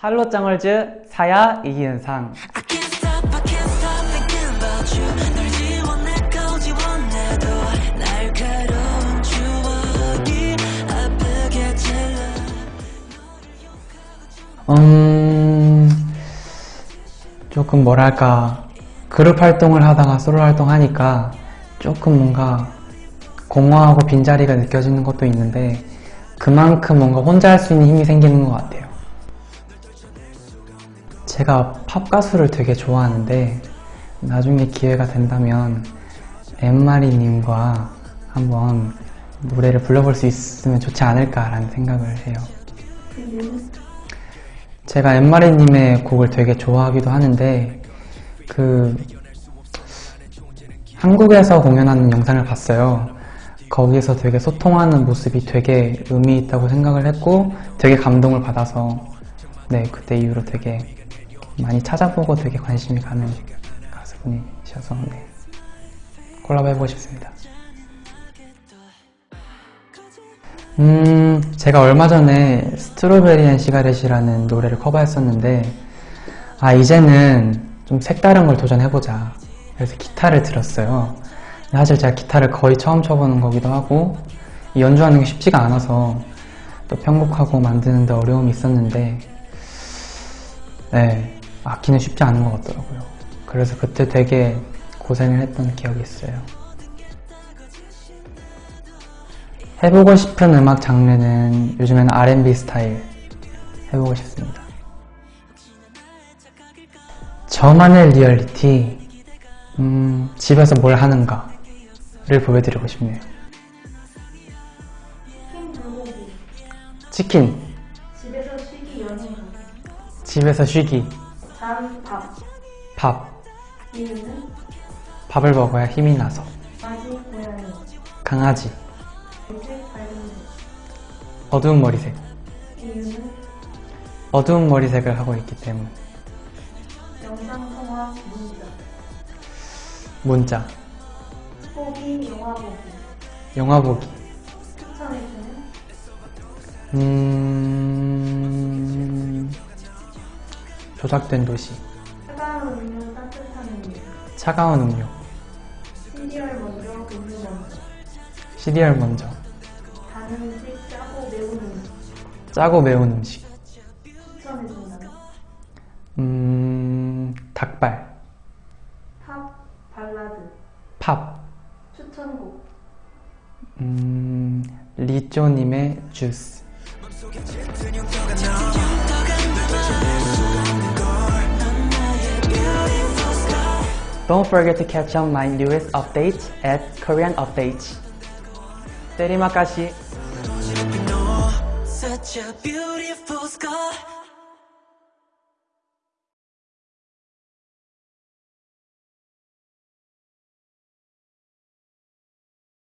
할로짱얼즈 사야 찔러. 음... 조금 뭐랄까. 그룹 활동을 하다가 솔로 활동하니까 조금 뭔가 공허하고 빈자리가 느껴지는 것도 있는데 그만큼 뭔가 혼자 할 수 있는 힘이 생기는 것 같아요 제가 팝 가수를 되게 좋아하는데 나중에 기회가 된다면 엠마리님과 한번 노래를 불러볼 수 있으면 좋지 않을까라는 생각을 해요. 제가 엠마리님의 곡을 되게 좋아하기도 하는데 그 한국에서 공연하는 영상을 봤어요. 거기서 되게 소통하는 모습이 되게 의미 있다고 생각을 했고 되게 감동을 받아서 네 그때 이후로 되게 많이 찾아보고 되게 관심이 가는 가수분이셔서 네. 콜라보 해보고 싶습니다. 음 제가 얼마 전에 Strawberry and Cigarette이라는 노래를 커버했었는데 아 이제는 좀 색다른 걸 도전해보자. 그래서 기타를 들었어요. 사실 제가 기타를 거의 처음 쳐보는 거기도 하고 연주하는 게 쉽지가 않아서 또 편곡하고 만드는데 어려움이 있었는데 네 악기는 쉽지 않은 것 같더라고요. 그래서 그때 되게 고생을 했던 기억이 있어요. 해보고 싶은 음악 장르는 요즘에는 R&B 스타일 해보고 싶습니다. 저만의 리얼리티 음, 집에서 뭘 하는가를 보여드리고 싶네요. 치킨. 집에서 쉬기 연행 집에서 쉬기 잔밥. 밥. 이유는? 밥을 먹어야 힘이 나서. 아기 고양이. 강아지색 밝은 어두운 머리색. 이유는? 어두운 머리색을 하고 있기 때문 영상통화 문자. 문자. 보기 영화 보기. 영화 보기. 추천해주는? 음... 조작된 도시 차가운 음료 따뜻한 음료. 차가운 음료. 시리얼 먼저 음료 먼저 시리얼 먼저. 단 음식 짜고 매운 음식. 짜고 매운 음식. 추천해준다면? 음... 닭발. 팝 발라드. 팝 추천곡. 음... 리쪼님의 주스 Don't forget to catch on my newest updates at Korean Updates. 때리